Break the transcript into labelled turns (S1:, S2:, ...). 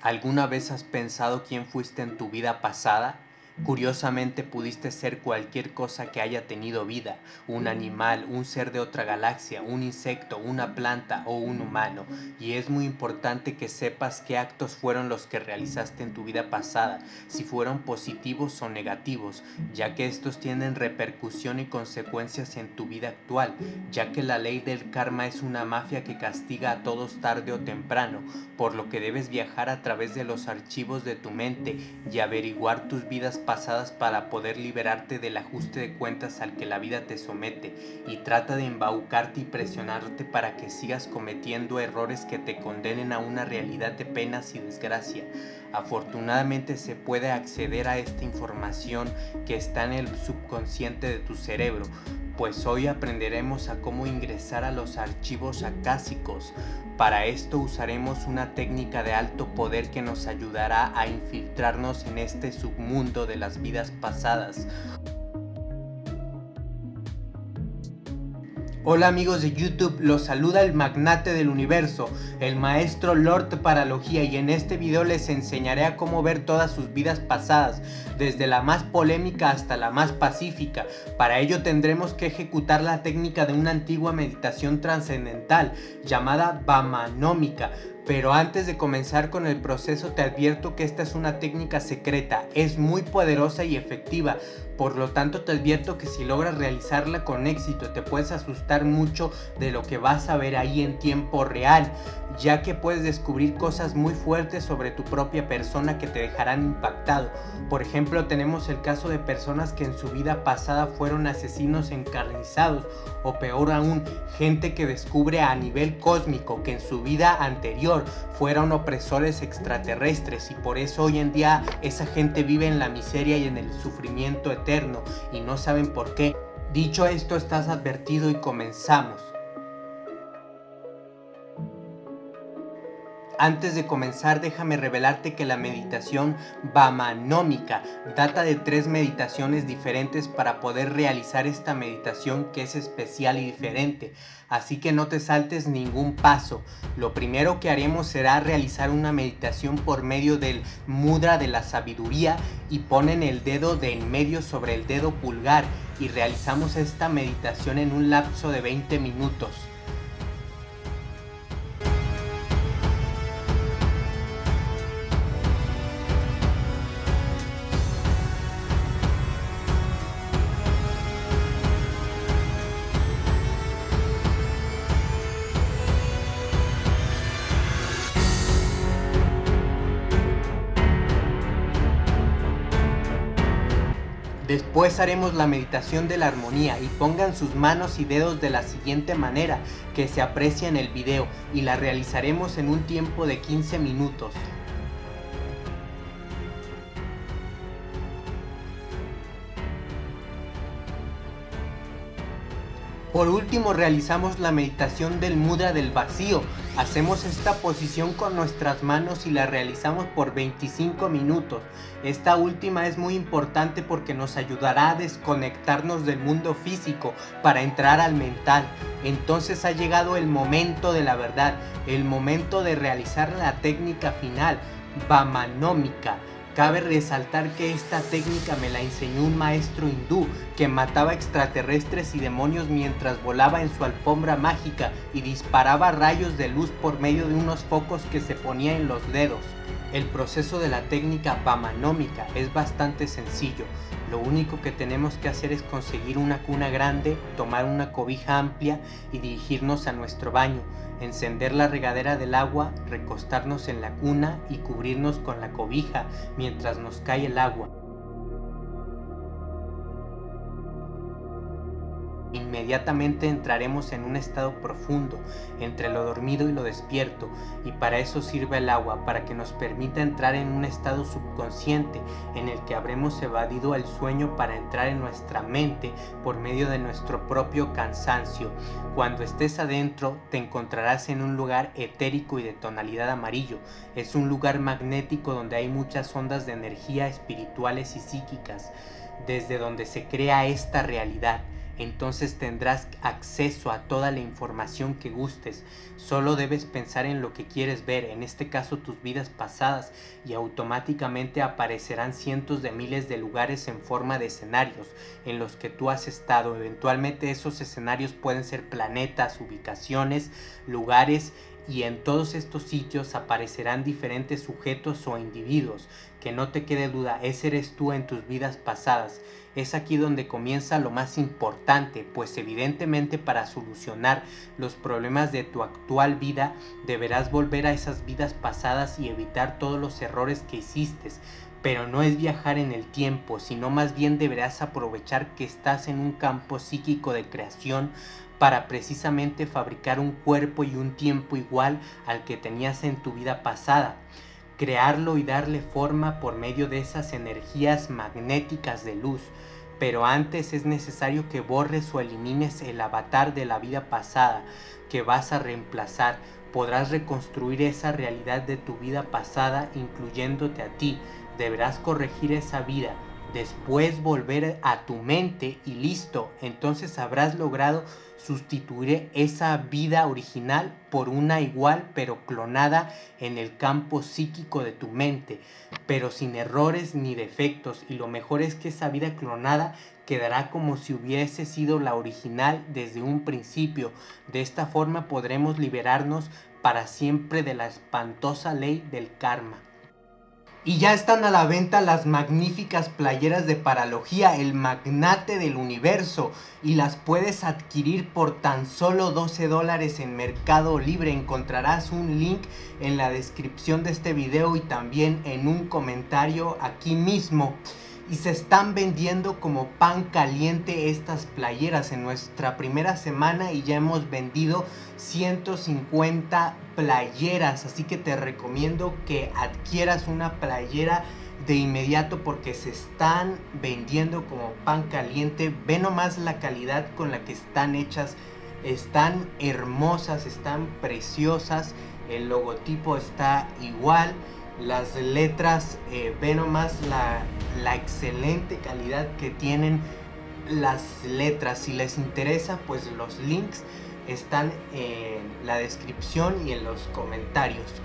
S1: ¿Alguna vez has pensado quién fuiste en tu vida pasada? Curiosamente pudiste ser cualquier cosa que haya tenido vida, un animal, un ser de otra galaxia, un insecto, una planta o un humano, y es muy importante que sepas qué actos fueron los que realizaste en tu vida pasada, si fueron positivos o negativos, ya que estos tienen repercusión y consecuencias en tu vida actual, ya que la ley del karma es una mafia que castiga a todos tarde o temprano, por lo que debes viajar a través de los archivos de tu mente y averiguar tus vidas pasadas para poder liberarte del ajuste de cuentas al que la vida te somete y trata de embaucarte y presionarte para que sigas cometiendo errores que te condenen a una realidad de penas y desgracia. Afortunadamente se puede acceder a esta información que está en el subconsciente de tu cerebro, pues hoy aprenderemos a cómo ingresar a los archivos acásicos. Para esto usaremos una técnica de alto poder que nos ayudará a infiltrarnos en este submundo de las vidas pasadas. Hola amigos de YouTube, los saluda el magnate del universo, el maestro Lord Paralogía y en este video les enseñaré a cómo ver todas sus vidas pasadas, desde la más polémica hasta la más pacífica. Para ello tendremos que ejecutar la técnica de una antigua meditación trascendental llamada Bamanómica, pero antes de comenzar con el proceso te advierto que esta es una técnica secreta, es muy poderosa y efectiva, por lo tanto te advierto que si logras realizarla con éxito te puedes asustar mucho de lo que vas a ver ahí en tiempo real, ya que puedes descubrir cosas muy fuertes sobre tu propia persona que te dejarán impactado. Por ejemplo tenemos el caso de personas que en su vida pasada fueron asesinos encarnizados o peor aún, gente que descubre a nivel cósmico que en su vida anterior fueron opresores extraterrestres y por eso hoy en día esa gente vive en la miseria y en el sufrimiento eterno y no saben por qué. Dicho esto, estás advertido y comenzamos. Antes de comenzar déjame revelarte que la meditación Bamanómica data de tres meditaciones diferentes para poder realizar esta meditación que es especial y diferente. Así que no te saltes ningún paso. Lo primero que haremos será realizar una meditación por medio del mudra de la sabiduría y ponen el dedo de en medio sobre el dedo pulgar y realizamos esta meditación en un lapso de 20 minutos. Después haremos la meditación de la armonía y pongan sus manos y dedos de la siguiente manera que se aprecia en el video y la realizaremos en un tiempo de 15 minutos. Por último realizamos la meditación del mudra del vacío. Hacemos esta posición con nuestras manos y la realizamos por 25 minutos. Esta última es muy importante porque nos ayudará a desconectarnos del mundo físico para entrar al mental. Entonces ha llegado el momento de la verdad, el momento de realizar la técnica final, Vamanómica Cabe resaltar que esta técnica me la enseñó un maestro hindú que mataba extraterrestres y demonios mientras volaba en su alfombra mágica y disparaba rayos de luz por medio de unos focos que se ponía en los dedos. El proceso de la técnica Bamanómica es bastante sencillo. Lo único que tenemos que hacer es conseguir una cuna grande, tomar una cobija amplia y dirigirnos a nuestro baño encender la regadera del agua, recostarnos en la cuna y cubrirnos con la cobija mientras nos cae el agua. Inmediatamente entraremos en un estado profundo, entre lo dormido y lo despierto, y para eso sirve el agua, para que nos permita entrar en un estado subconsciente, en el que habremos evadido el sueño para entrar en nuestra mente por medio de nuestro propio cansancio. Cuando estés adentro, te encontrarás en un lugar etérico y de tonalidad amarillo. Es un lugar magnético donde hay muchas ondas de energía espirituales y psíquicas, desde donde se crea esta realidad entonces tendrás acceso a toda la información que gustes. Solo debes pensar en lo que quieres ver, en este caso tus vidas pasadas, y automáticamente aparecerán cientos de miles de lugares en forma de escenarios en los que tú has estado. Eventualmente esos escenarios pueden ser planetas, ubicaciones, lugares y en todos estos sitios aparecerán diferentes sujetos o individuos. Que no te quede duda, ese eres tú en tus vidas pasadas. Es aquí donde comienza lo más importante, pues evidentemente para solucionar los problemas de tu actual vida deberás volver a esas vidas pasadas y evitar todos los errores que hiciste. Pero no es viajar en el tiempo, sino más bien deberás aprovechar que estás en un campo psíquico de creación para precisamente fabricar un cuerpo y un tiempo igual al que tenías en tu vida pasada, crearlo y darle forma por medio de esas energías magnéticas de luz. Pero antes es necesario que borres o elimines el avatar de la vida pasada que vas a reemplazar. Podrás reconstruir esa realidad de tu vida pasada incluyéndote a ti. Deberás corregir esa vida, después volver a tu mente y listo, entonces habrás logrado sustituir esa vida original por una igual pero clonada en el campo psíquico de tu mente, pero sin errores ni defectos y lo mejor es que esa vida clonada quedará como si hubiese sido la original desde un principio. De esta forma podremos liberarnos para siempre de la espantosa ley del karma. Y ya están a la venta las magníficas playeras de Paralogía, el magnate del universo. Y las puedes adquirir por tan solo 12 dólares en Mercado Libre. Encontrarás un link en la descripción de este video y también en un comentario aquí mismo y se están vendiendo como pan caliente estas playeras en nuestra primera semana y ya hemos vendido 150 playeras. Así que te recomiendo que adquieras una playera de inmediato porque se están vendiendo como pan caliente. Ve nomás la calidad con la que están hechas. Están hermosas están preciosas. El logotipo está igual. Las letras, eh, ve nomás la, la excelente calidad que tienen las letras. Si les interesa, pues los links están en la descripción y en los comentarios.